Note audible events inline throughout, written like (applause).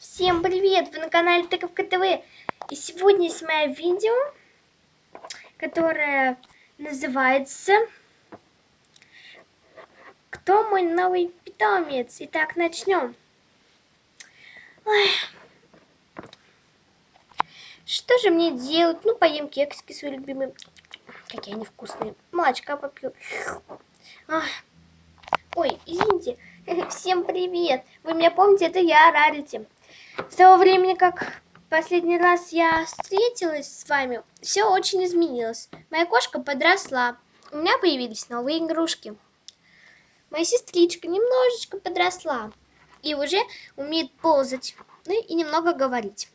Всем привет! Вы на канале Тыковка ТВ. И сегодня я снимаю видео, которое называется Кто мой новый питомец? Итак, начнем. Ой. Что же мне делать? Ну, поем кексики свои любимые. Какие они вкусные. Молочка попью. Ой, извините. (laughs) Всем привет! Вы меня помните, это я, Рарити. С того времени, как последний раз я встретилась с вами, все очень изменилось. Моя кошка подросла. У меня появились новые игрушки. Моя сестричка немножечко подросла. И уже умеет ползать. Ну и немного говорить.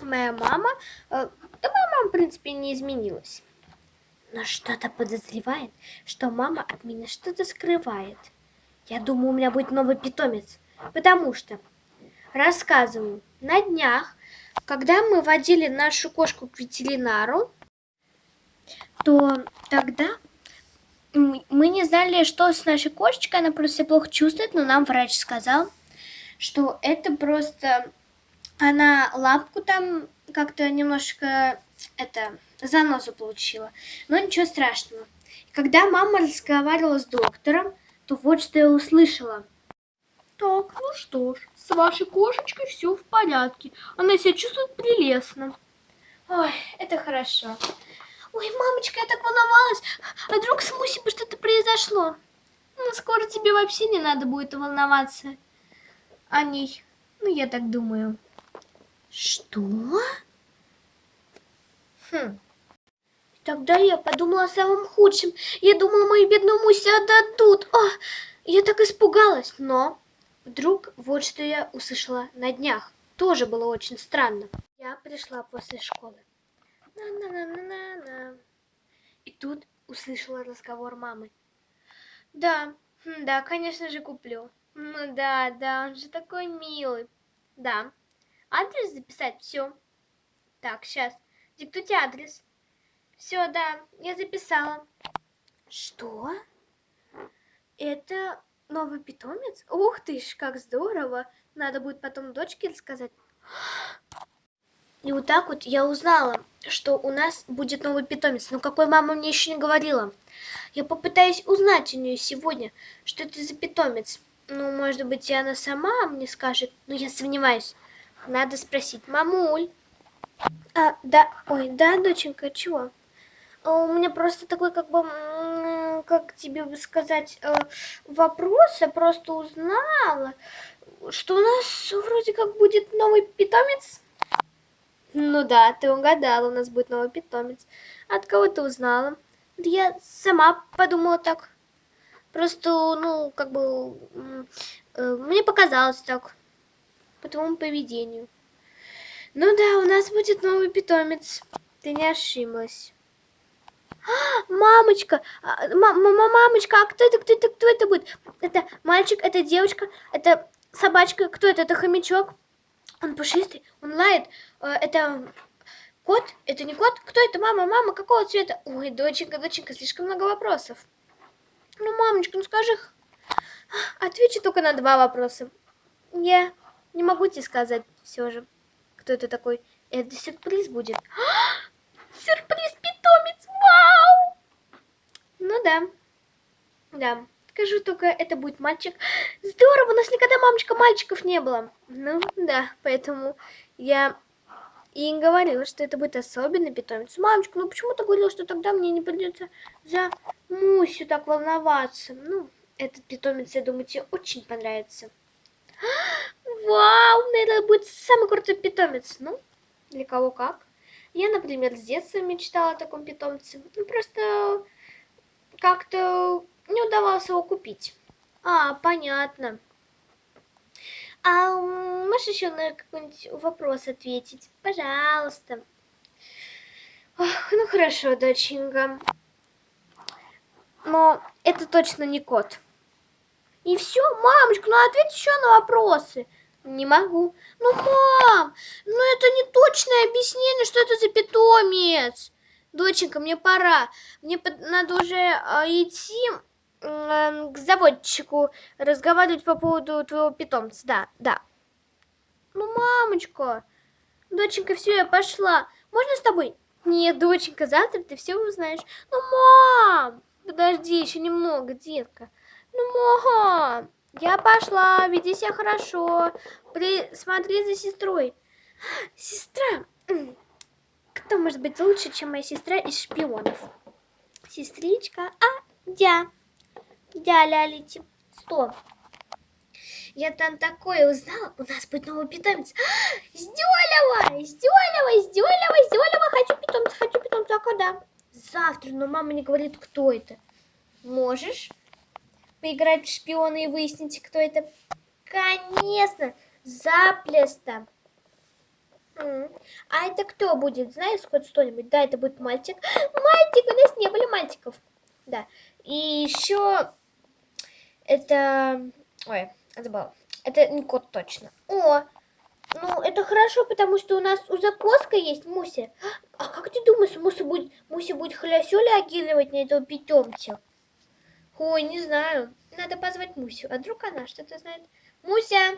Моя мама... Э, да моя мама, в принципе, не изменилась. Но что-то подозревает, что мама от меня что-то скрывает. Я думаю, у меня будет новый питомец. Потому что Рассказываю. На днях, когда мы водили нашу кошку к ветеринару, то тогда мы не знали, что с нашей кошечкой, она просто плохо чувствует, но нам врач сказал, что это просто она лапку там как-то немножко это занозу получила, но ничего страшного. Когда мама разговаривала с доктором, то вот что я услышала – так, ну что ж, с вашей кошечкой все в порядке. Она себя чувствует прелестно. Ой, это хорошо. Ой, мамочка, я так волновалась. А вдруг с Мусей бы что-то произошло? Ну, скоро тебе вообще не надо будет волноваться о ней. Ну, я так думаю. Что? Хм. Тогда я подумала о самом худшем. Я думала, мою бедную Мусю отдадут. О, я так испугалась, но Вдруг вот что я услышала на днях. Тоже было очень странно. Я пришла после школы. На-на-на-на-на-на. И тут услышала разговор мамы. Да, да, конечно же куплю. Ну да, да, он же такой милый. Да. Адрес записать? Все. Так, сейчас. Диктуйте адрес. Все, да, я записала. Что? Это Новый питомец? Ух ты ж, как здорово! Надо будет потом дочке рассказать. И вот так вот я узнала, что у нас будет новый питомец. Но какой мама мне еще не говорила. Я попытаюсь узнать у нее сегодня, что это за питомец. Ну, может быть, и она сама мне скажет. Но я сомневаюсь. Надо спросить. Мамуль. А, да, ой, да, доченька, чего? А у меня просто такой, как бы, как тебе бы сказать, э, вопрос. Я просто узнала, что у нас вроде как будет новый питомец. Ну да, ты угадала, у нас будет новый питомец. От кого ты узнала? Я сама подумала так. Просто, ну, как бы, э, мне показалось так. По твоему поведению. Ну да, у нас будет новый питомец. Ты не ошиблась мамочка, мама, мамочка, а кто это, кто это, кто это будет? Это мальчик, это девочка, это собачка, кто это? Это хомячок. Он пушистый, он лает. Э, это кот? Это не кот? Кто это? Мама, мама, какого цвета? Ой, доченька, доченька, слишком много вопросов. Ну, мамочка, ну скажи. Отвечу только на два вопроса. Я не могу тебе сказать все же, кто это такой. Это сюрприз будет. (gasps) Сюрприз, питомец, вау! Ну да, да. Скажу только, это будет мальчик. Здорово, у нас никогда, мамочка, мальчиков не было. Ну да, поэтому я и говорила, что это будет особенный питомец. Мамочка, ну почему ты говорила, что тогда мне не придется за Мусю так волноваться? Ну, этот питомец, я думаю, тебе очень понравится. (gasps) Вау, наверное, будет самый крутой питомец. Ну, для кого как. Я, например, с детства мечтала о таком питомце. Ну, просто как-то не удавалось его купить. А, понятно. А можешь еще на какой-нибудь вопрос ответить? Пожалуйста. Ох, ну хорошо, доченька. Но это точно не кот. И все, мамочка, ну ответь еще на вопросы. Не могу. Ну, мам, ну это не точное объяснение, что это за питомец. Доченька, мне пора. Мне надо уже э, идти к заводчику разговаривать по поводу твоего питомца. Да, да. Ну, мамочка. Доченька, все, я пошла. Можно с тобой? Нет, доченька, завтра ты все узнаешь. Ну, мам! Подожди еще немного, детка. Ну, мам! Я пошла, веди себя хорошо. Присмотри за сестрой. Сестра! Кто может быть лучше, чем моя сестра из шпионов? Сестричка, а, дя. Дя, лялити. Стоп. Я там такое узнала, у нас будет новый питомец. Сделала! Сделала! Сделала! Сделала! Хочу питомца! Хочу питомца! А когда? Завтра, но мама не говорит, кто это. Можешь поиграть в шпиона и выяснить, кто это? Конечно! Заплесто! А это кто будет? Знаешь хоть что-нибудь? Да, это будет мальчик. (gasps) Мальчик! У нас не было мальчиков. Да. И еще это... Ой, забыла. Это не кот точно. О, ну это хорошо, потому что у нас у закоска есть Муся. А как ты думаешь, Муся будет, Муся будет хлясю реагировать на этого питомца? Ой, не знаю. Надо позвать Мусю. А вдруг она что-то знает? Муся!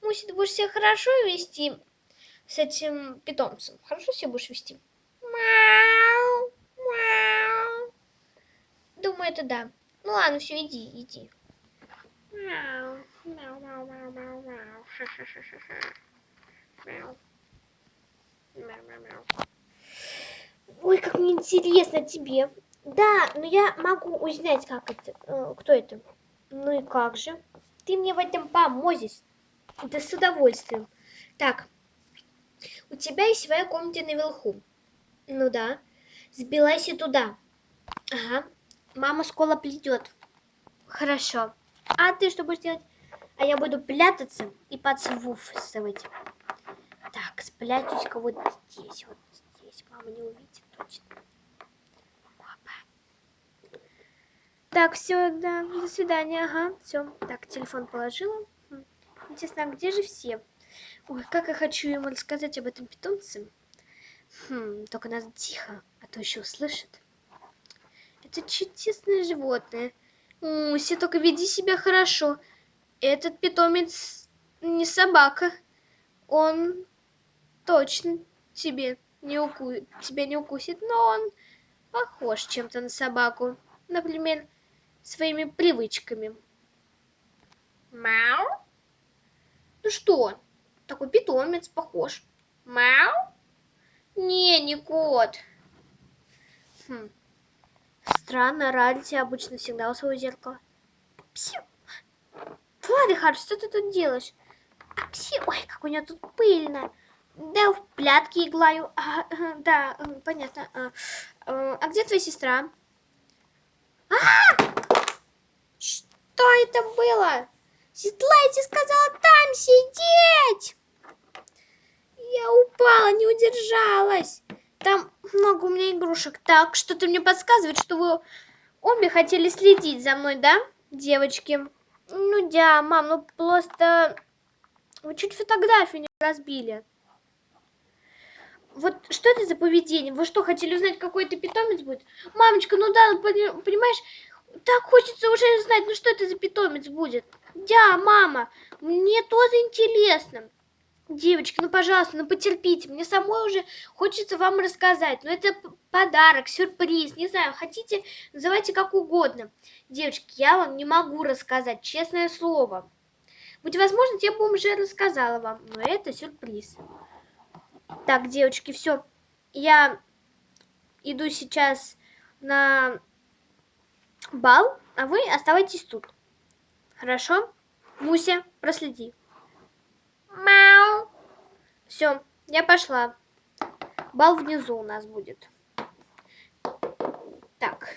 Муся, ты будешь себя хорошо вести с этим питомцем? Хорошо себя будешь вести? Думаю, это да. Ну ладно, все, иди, иди. Ой, как мне интересно тебе. Да, но я могу узнать, как это, э, кто это. Ну и как же? Ты мне в этом поможешь. Да с удовольствием. Так, у тебя есть своя комната наверху. Ну да. Сбилайся туда. Ага. Мама скоро придет. Хорошо. А ты что будешь делать? А я буду прятаться и подсвуфствовать. Так, спрячусь-ка вот здесь, вот здесь. Мама не увидит точно. Опа. Так, все, да, до свидания, ага, все. Так, телефон положила. Хм. Интересно, а где же все? Ой, как я хочу ему рассказать об этом питомце. Хм, только надо тихо, а то еще услышит. Это чудесное животное. Муся, только веди себя хорошо. Этот питомец не собака. Он точно тебе не уку... тебя не укусит, но он похож чем-то на собаку. Например, своими привычками. Мяу? Ну что, такой питомец похож. Мяу? Не, не кот. Хм. Странно, Ральти обычно всегда у своего зеркала. Псю. Владыхар, что ты тут делаешь? А пси, ой, как у нее тут пыльно. Да, в плятки иглаю. А, да, понятно. А, а, а где твоя сестра? А! Что это было? Сестра, сказала там сидеть! Я упала, не удержалась. Там много у меня игрушек. Так, что-то мне подсказывает, что вы обе хотели следить за мной, да, девочки? Ну да, мам, ну просто... Вы чуть фотографию не разбили. Вот что это за поведение? Вы что, хотели узнать, какой это питомец будет? Мамочка, ну да, понимаешь, так хочется уже знать, ну что это за питомец будет. Да, мама, мне тоже интересно. Девочки, ну, пожалуйста, ну, потерпите. Мне самой уже хочется вам рассказать. Но это подарок, сюрприз, не знаю, хотите, называйте как угодно. Девочки, я вам не могу рассказать, честное слово. Будь возможность, я бы уже рассказала вам, но это сюрприз. Так, девочки, все. Я иду сейчас на бал, а вы оставайтесь тут. Хорошо? Муся, проследи. Мяу. Все, я пошла. Бал внизу у нас будет. Так.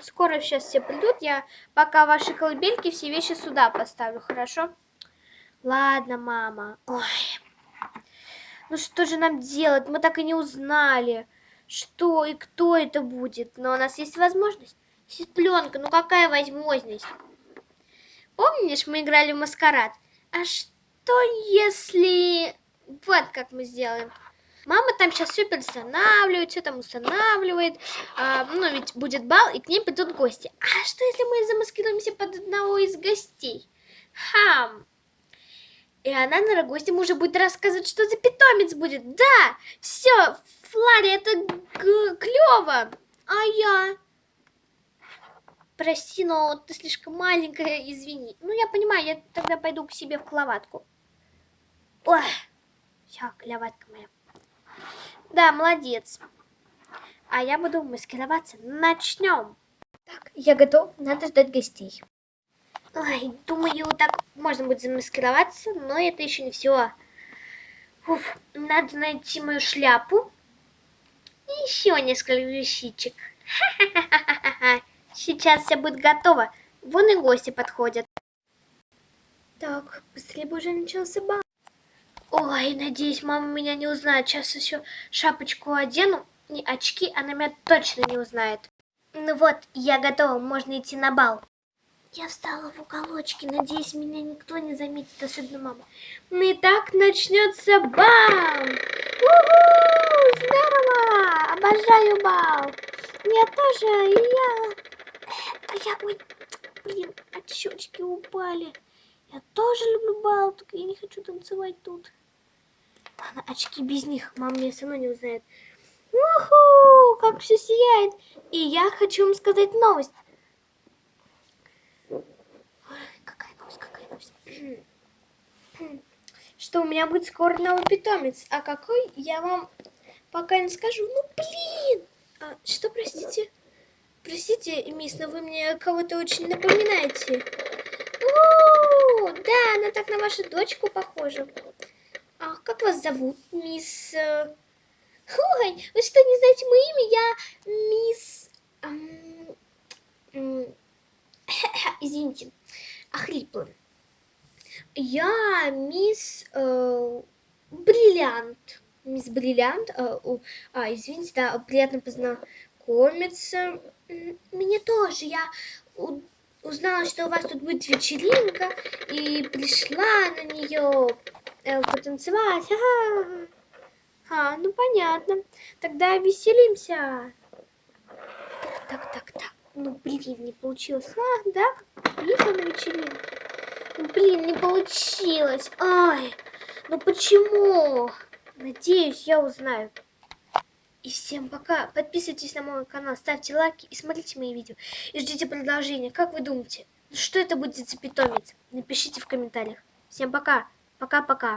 Скоро сейчас все придут. Я пока ваши колыбельки все вещи сюда поставлю, хорошо? Ладно, мама. Ой. Ну что же нам делать? Мы так и не узнали, что и кто это будет. Но у нас есть возможность. Сестренка, ну какая возможность? Помнишь, мы играли в маскарад? А что если... Вот как мы сделаем. Мама там сейчас все перестанавливает, все там устанавливает. А, ну, ведь будет бал, и к ней придут гости. А что, если мы замаскируемся под одного из гостей? Хам! И она на гостям уже будет рассказывать, что за питомец будет. Да, все, Флари, это клево. А я? Прости, но ты слишком маленькая, извини. Ну, я понимаю, я тогда пойду к себе в кроватку. Ой, все, кроватка моя. Да, молодец. А я буду маскироваться. Начнем. Так, я готов. Надо ждать гостей. Ой, думаю, так можно будет замаскироваться, но это еще не все. Уф, надо найти мою шляпу. И еще несколько вещичек. (laughs) Сейчас все будет готово. Вон и гости подходят. Так, быстрее бы уже начался бал. Ой, надеюсь, мама меня не узнает. Сейчас еще шапочку одену. Не очки, она меня точно не узнает. Ну вот, я готова, можно идти на бал. Я встала в уголочке, надеюсь, меня никто не заметит, особенно мама. Ну и так начнется бал! Уху! Здорово! Обожаю бал! Я тоже, и я... А я, ой, блин, от щечки упали. Я тоже люблю бал, только я не хочу танцевать тут. Ладно, очки без них, мама меня все равно не узнает. Уху, как все сияет. И я хочу вам сказать новость. Что у меня будет скоро новый питомец. А какой, я вам пока не скажу. Ну, блин! А, что, простите? Простите, мисс, но вы мне кого-то очень напоминаете. О, да, она так на вашу дочку похожа. А как вас зовут, мисс... Ой, вы что, не знаете мое имя? Я мисс... (coughs) Извините, охрипла. Я мисс э, Бриллиант. Мисс Бриллиант. Э, а, извините, да, приятно познакомиться. Мне тоже. Я узнала, что у вас тут будет вечеринка, и пришла на нее э, потанцевать. Ага. А, ну понятно. Тогда веселимся. Так, так, так. Ну, блин, не получилось. А, да? Приехала на вечеринку. Блин, не получилось. Ай, ну почему? Надеюсь, я узнаю. И всем пока. Подписывайтесь на мой канал, ставьте лайки и смотрите мои видео. И ждите продолжения. Как вы думаете, что это будет за питомец? Напишите в комментариях. Всем пока. Пока-пока.